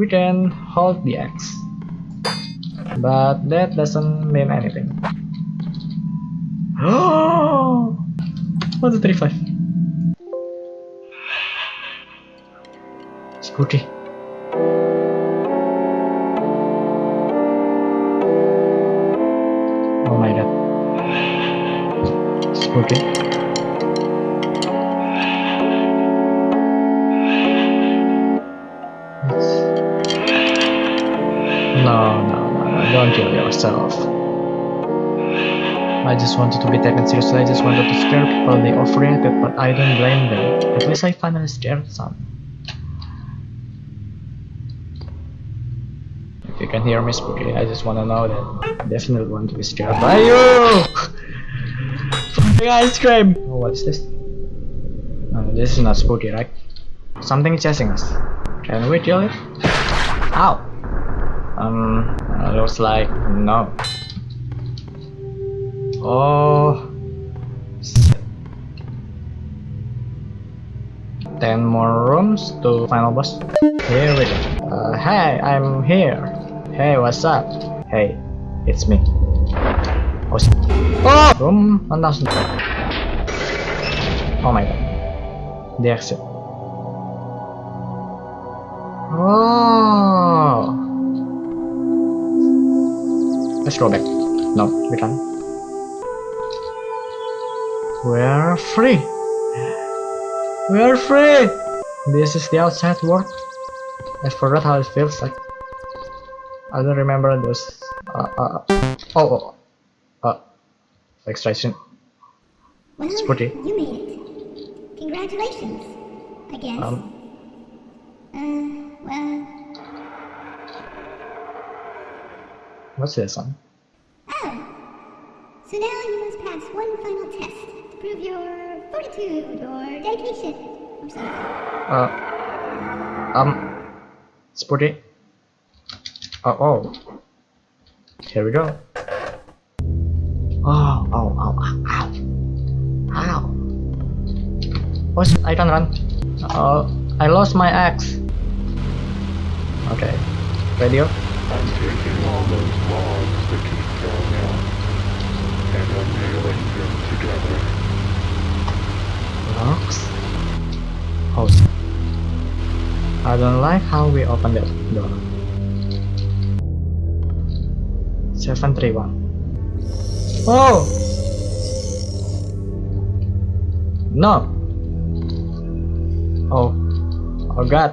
we can hold the X. But that doesn't mean anything. Oh! What's the 35? Spooky. Oh my god. Spooky. Yourself. I just wanted to be taken seriously, I just wanted to scare people, they overreacted, but I don't blame them. At least I finally scared some. If you can hear me spooky, I just wanna know that I definitely want to be scared by you! Ice cream! Oh, what's this? No, this is not spooky, right? Something is chasing us. Can we kill it? Ow! Um, uh, looks like no. Oh. shit. Ten more rooms to final boss. Here we go. Uh, hey, I'm here. Hey, what's up? Hey, it's me. Oh, oh! Room 1000. Oh my god. The exit. Oh. Let's go back. No, we can't. We're free. We're free. This is the outside world. I forgot how it feels like. I don't remember those. Uh, uh, oh, oh, uh, extraction. Well, Spooky. you made it. Congratulations, I guess. Um, uh, well, what's this one? oh. So now you must pass one final test to prove your fortitude or dedication or something. Uh, um, Spooky. Oh, oh. Here we go. Oh, oh, oh, ow, ow. Ow. Oh, I can run. Oh, I lost my axe. Okay. Radio. I'm taking all those logs that keep going out, and I'm nailing them together. Locks? Oh. I don't like how we open that door. 731. Oh! No! Oh. Oh god.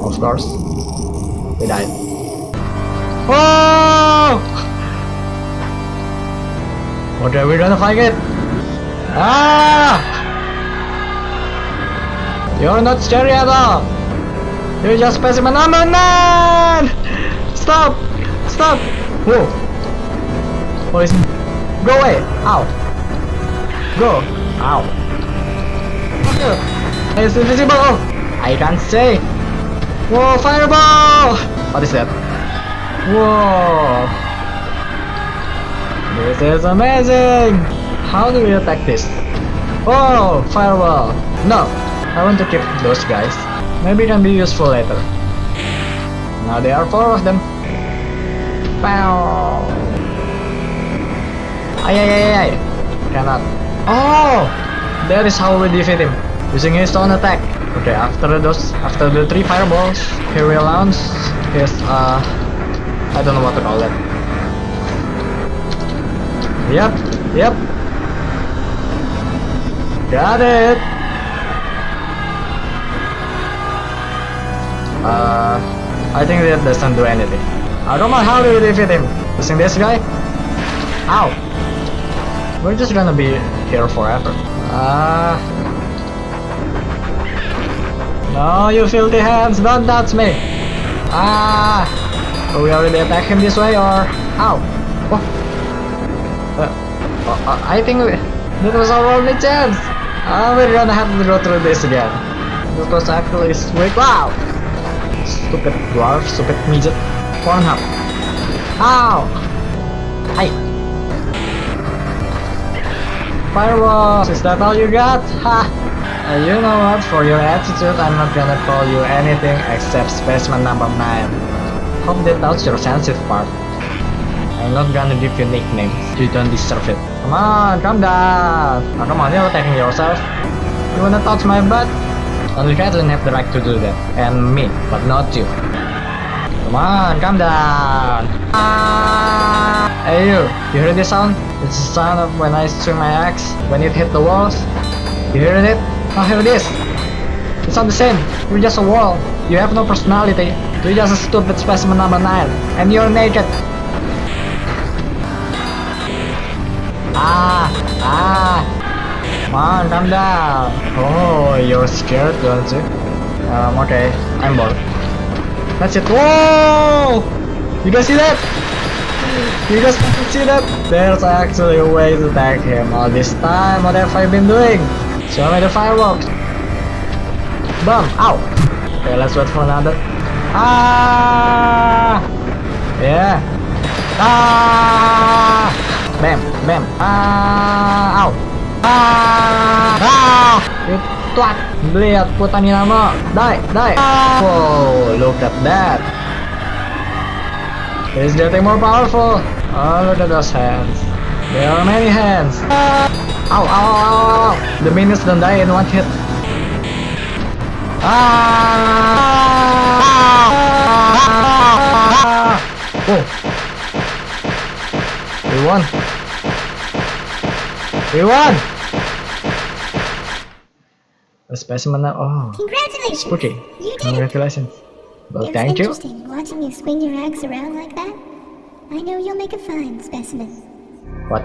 Of course. We died. Oh! Okay, we're gonna fight it. Ah! You're not scary at all. You're just specimen number man! Stop! Stop! Whoa! What is? Go away! Ow! Go! Ow! It's invisible! I can't say! Whoa! Fireball! What is that? Whoa! This is amazing! How do we attack this? Oh! Fireball! No! I want to keep those guys. Maybe it can be useful later. Now there are four of them. Pow! Ay ay ay ay! Cannot. Oh! That is how we defeat him. Using his own attack. Okay, after those, after the three fireballs, he will launch his, uh, I don't know what to call it. Yep, yep. Got it! Uh, I think that doesn't do anything. I don't know how to defeat him. Using this guy? Ow! We're just gonna be here forever. Ah. No, you filthy hands, don't touch me! Ah! So we already attack him this way or... Ow! Oh. Uh, uh, I think that was our only chance! Ah, we're gonna have to go through this again. This was actually sweet. Wow! Stupid dwarf, stupid midget. Pornhub. Ow! Hi! Fireballs! Is that all you got? Ha! Uh, you know what? For your attitude, I'm not gonna call you anything except specimen number 9. Hope that touched your sensitive part. I'm not gonna give you nicknames. You don't deserve it. Come on, calm down. Oh, come on, you're attacking yourself. You wanna touch my butt? Only Caitlyn have the right to do that. And me, but not you. Come on, calm down. Ah! Hey you, you hear this sound? It's the sound of when I swing my axe, when it hit the walls. You hear it? Now hear this. It's not the same. You're just a wall. You have no personality. You're just a stupid specimen number 9. And you're naked. Ah! Ah! Come on, calm down. Oh, you're scared, don't you? Um, okay. I'm bored. That's it. Whoa! You guys see that? You guys see that? There's actually a way to attack him. All this time, what have I been doing? Show me the fireworks. Bum! Ow! Okay, let's wait for another. Ah! Yeah. Ah! Bam! Bam! Ah! Ow! Ah! Ah! Twat! Lihat putani nama. Die! Die! Ah! Whoa! Look at that! He's getting more powerful. Oh, look at those hands. There are many hands. Ow, ow, ow, ow, ow. The minions don't die in one hit. Ah! Oh. We won. We won! A specimen now. Oh, Congratulations! spooky. You did it! Congratulations. Well, It's thank you. interesting watching you swing your axe around like that. I know you'll make a fine specimen. What?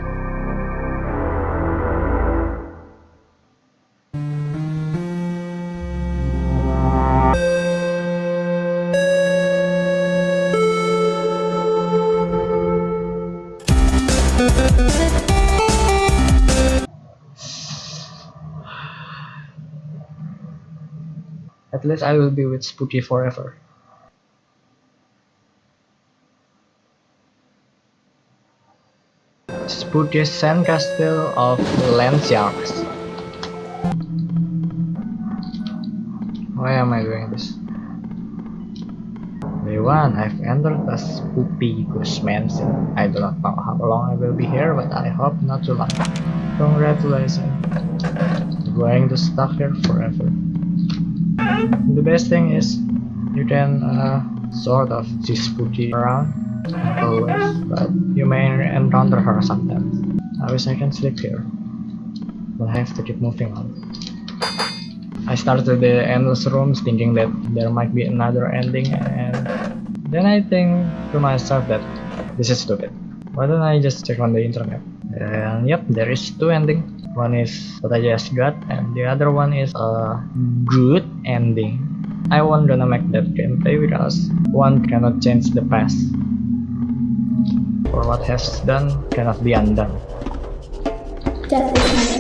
At least I will be with Spooky forever. Spooky Sandcastle of Landsharks. Why am I doing this? Day 1, I've entered a spooky ghost mansion. I do not know how long I will be here, but I hope not too long. Congratulations. Going to stuck here forever. The best thing is, you can uh, sort of see spooky around not always, but you may encounter her sometimes. I wish I can sleep here, but I have to keep moving on. I started the endless rooms thinking that there might be another ending and then I think to myself that this is stupid. Why don't I just check on the internet? And yep, there is two endings. One is what I just got and the other one is a good ending. I won't gonna make that gameplay because one cannot change the past. For what has done cannot be undone. Definitely. I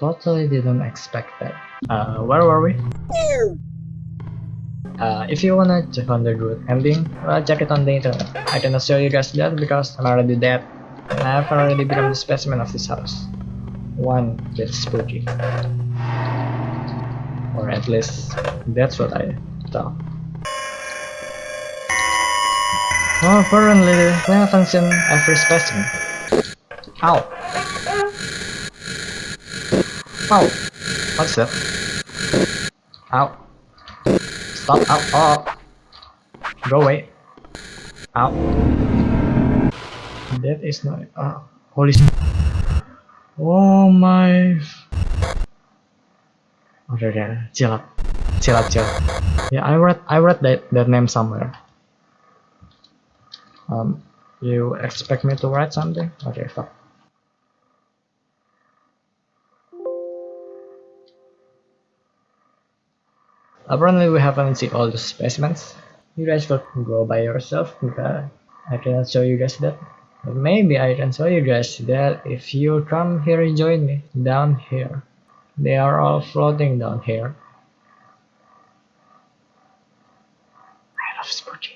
totally didn't expect that. Uh, where were we? Uh, if you wanna check on the good ending, well, check it on the internet. I cannot show you guys that because I'm already dead. And I've already become the specimen of this house. One that's spooky. Or at least, that's what I thought. Well, apparently, clean function every specimen. Ow! Ow! What's that? Ow! Stop! Ow! Oh! Go away! Ow! That is not. Oh, holy. s- Oh my. Okay, okay, chill up, chill up, chill. Yeah, I read, I read that that name somewhere. Um, you expect me to write something? Okay, stop. Apparently we haven't seen all the specimens. You guys will go by yourself because I cannot show you guys that. But maybe I can show you guys that if you come here and join me down here. They are all floating down here. I love sporting.